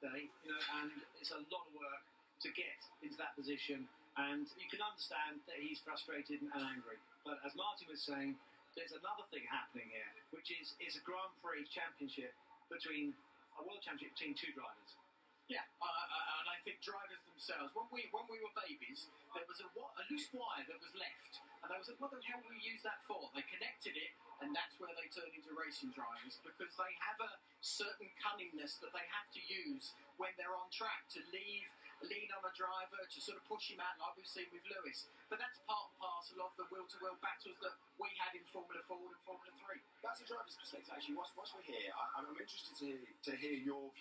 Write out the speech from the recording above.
day, you know, and it's a lot of work to get into that position. And you can understand that he's frustrated and angry. But as Martin was saying, there's another thing happening here, which is is a Grand Prix championship between a world championship between two drivers. Yeah, uh, and I think drivers themselves. When we when we were babies, there was a, a loose wire that was left, and they was like, "What the hell will we use that for?" They racing drivers because they have a certain cunningness that they have to use when they're on track to leave, lean on a driver to sort of push him out, like we've seen with Lewis. But that's part and parcel of the wheel-to-wheel battles that we had in Formula 4 and Formula Three. That's a driver's perspective. Actually, whilst, whilst we're here, I, I'm interested to, to hear your.